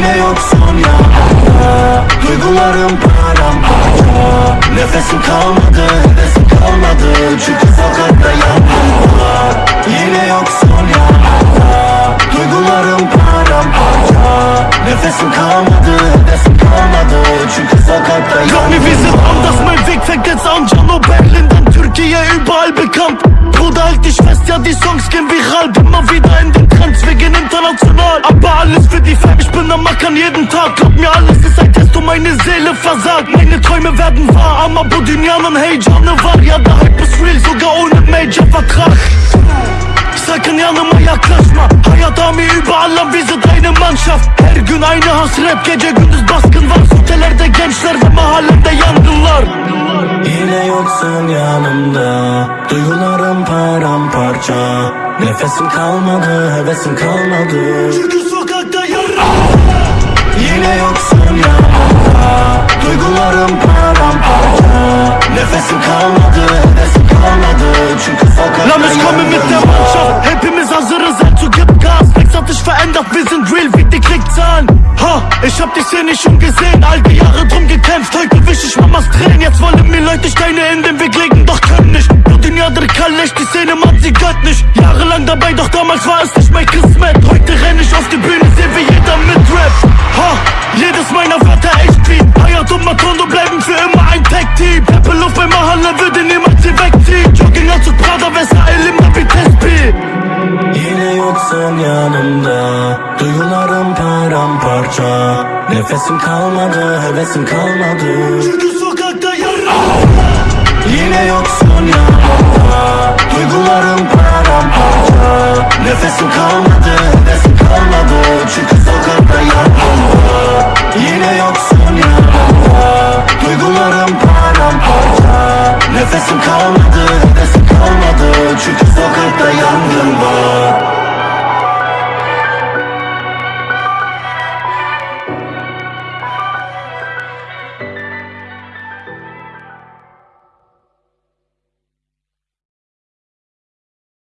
yine yoksun ya. Duygularım paramparça. Nefesim kalmadı, hevesim kalmadı. Çünkü sokakta yalnızlar Yine yoksun ya. Duygularım paramparça. Nefesim kalmadı, hevesim kalmadı. Çünkü sokakta yalnızlar die Songs gehen viral. Bin mal wieder in den Trends, wir gehen international. Aber alles für die Fam, ich bin am Mackern jeden Tag. Glaub mir, alles ist ein Test und meine Seele versagt. Meine Träume werden wahr, ama bu dünyanın heyecanı var Ya da hype ist real, sogar ohne Major-Vertrag Sakın yanıma yaklaşma Hayat ami überall lan wir sind eine Mannschaft Her gün aynı hasret gece gündüz baskın var Sitelerde gençler ve mahallemde yangınlar Yine yoksun yanımda. Duygularım paramparça Nefesim kalmadı, hevesim kalmadı Çünkü sokakta yarın Yine yoksun yanımda Duygularım paramparça Nefesim kalmadı, hevesim kalmadı Çünkü sokakta Lass mich kommen mit der. Mannschaft. Hepimiz hazırız also gib Gas. Nichts hat sich verändert, wir sind real wie die Klickzahlen. Ha, ich hab die Szene schon gesehen. All die Jahre drum gekämpft Heute wisch ich Mamas Tränen. Jetzt wollen mir Leute Steine in den Weg legen Doch können nicht. Bu dünyadır kalleş Die Szene sie gehört nicht Jahrelang dabei, doch damals war es nicht mein Kismet Heute renn ich auf die Bühne, seh wie jeder mit Rap Ha, jedes meiner Wörter echt clean Hayat und Matondo bleiben für immer ein Tag-Team Luft bei Mahalle würde niemals sie wegziehen Jogginganzug Prada, Versailles, immer wie Tespi Yine yoksun yanımda. Duygularım paramparça. Nefesim kalmadı, hevesim kalmadı. Çünkü sokakta yarın Yine yoksun yanımda Nefesim kalmadı, hevesim kalmadı. Çünkü sokakta yalnız Yine yoksun yanımda Duygularım paramparça. Nefesim kalmadı,